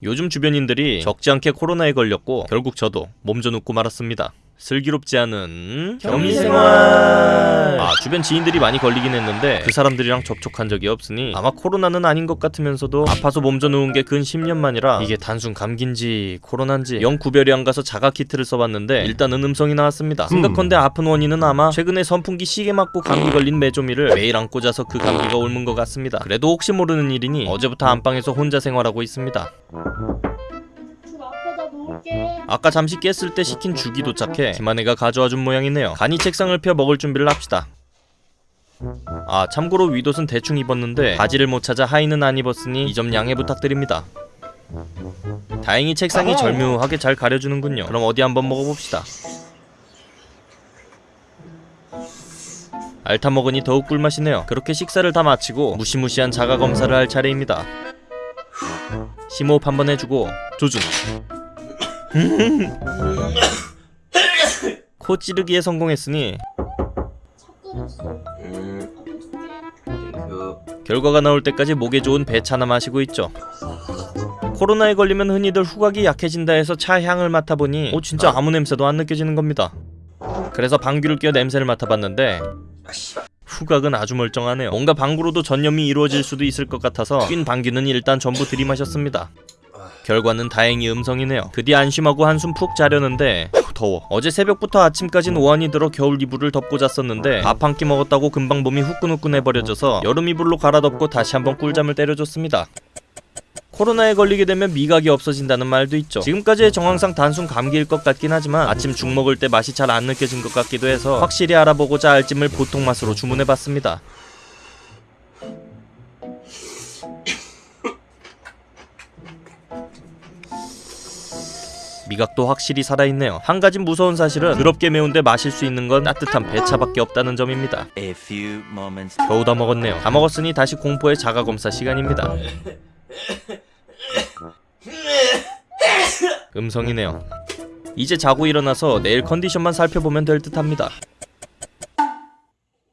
요즘 주변인들이 적지 않게 코로나에 걸렸고 결국 저도 몸져 눕고 말았습니다. 슬기롭지 않은 격리생활. 아 주변 지인들이 많이 걸리긴 했는데 그 사람들이랑 접촉한 적이 없으니 아마 코로나는 아닌 것 같으면서도 아파서 몸져 누운 게 근 10년 만이라 이게 단순 감기인지 코로나인지 영 구별이 안 가서 자가 키트를 써봤는데 일단은 음성이 나왔습니다. 생각컨대 아픈 원인은 아마 최근에 선풍기 시계 맞고 감기 걸린 메조미를 매일 안 꽂아서 그 감기가 옮은 것 같습니다. 그래도 혹시 모르는 일이니 어제부터 안방에서 혼자 생활하고 있습니다. 아까 잠시 깼을 때 시킨 죽이 도착해 김한혜가 가져와준 모양이네요. 간이 책상을 펴 먹을 준비를 합시다. 아 참고로 윗옷은 대충 입었는데 바지를 못 찾아 하의는 안 입었으니 이 점 양해 부탁드립니다. 다행히 책상이 절묘하게 잘 가려주는군요. 그럼 어디 한번 먹어봅시다. 알타 먹으니 더욱 꿀맛이네요. 그렇게 식사를 다 마치고 무시무시한 자가 검사를 할 차례입니다. 심호흡 한번 해주고 조준 코 찌르기에 성공했으니 결과가 나올 때까지 목에 좋은 배차나 마시고 있죠. 코로나에 걸리면 흔히들 후각이 약해진다 해서 차 향을 맡아보니 오 진짜 아무 냄새도 안 느껴지는 겁니다. 그래서 방귀를 껴 냄새를 맡아봤는데 후각은 아주 멀쩡하네요. 뭔가 방구로도 전염이 이루어질 수도 있을 것 같아서 낀 방귀는 일단 전부 들이마셨습니다. 결과는 다행히 음성이네요. 그뒤 안심하고 한숨 푹 자려는데 후, 더워. 어제 새벽부터 아침까진 오한이 들어 겨울 이불을 덮고 잤었는데 밥 한 끼 먹었다고 금방 몸이 후끈후끈해버려져서 여름 이불로 갈아덮고 다시 한번 꿀잠을 때려줬습니다. 코로나에 걸리게 되면 미각이 없어진다는 말도 있죠. 지금까지의 정황상 단순 감기일 것 같긴 하지만 아침 죽 먹을 때 맛이 잘 안 느껴진 것 같기도 해서 확실히 알아보고자 알찜을 보통 맛으로 주문해봤습니다. 미각도 확실히 살아있네요. 한 가지 무서운 사실은 더럽게 매운데 마실 수 있는 건 따뜻한 배차밖에 없다는 점입니다. 겨우 다 먹었네요. 다 먹었으니 다시 공포의 자가 검사 시간입니다. 음성이네요. 이제 자고 일어나서 내일 컨디션만 살펴보면 될 듯 합니다.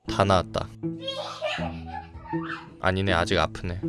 다 나았다. 아니네 아직 아프네.